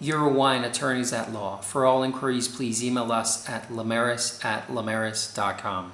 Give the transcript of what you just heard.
Eurowine Attorneys at Law. For all inquiries, please email us at lamaris at lamaris.com.